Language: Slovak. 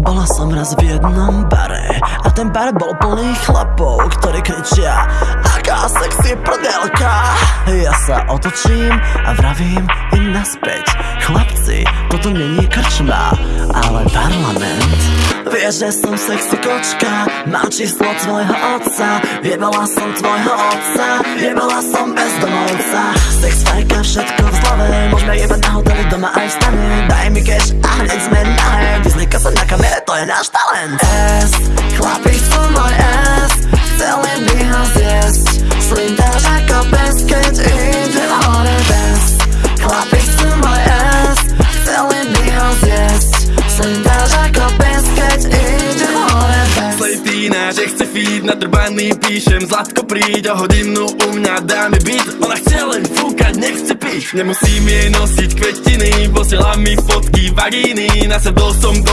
Bola som raz v jednom bare A ten bar bol plný chlapov, ktorí kričia Aká sexy prdelka. Ja sa otočím a vravím im naspäť. Chlapci, toto není krčma, ale parlament. Vieš, že som sexy kočka Mám číslo tvojho otca Jebala som tvojho otca Jebala som bezdomovca Sex, fajka, všetko v zlove Môžeme jebať na hoteli doma aj v stane. Daj mi cash je náš talent. S, chlapi sú môj S Chceli by ho zjesť. Slindáš ako pes, keď idem hore bez. Chlapi sú môj S Chceli by ho zjesť. Slindáš ako pes, keď idem hore bez. Slejtína, že chce feed Nadrbaný píšem, Zlatko príď o hodinu U mňa dáme byt Ona chce len fúkať, nechce piť. Nemusím jej nosiť kvetiny Posiela mi fotky vagíny Nasadol som do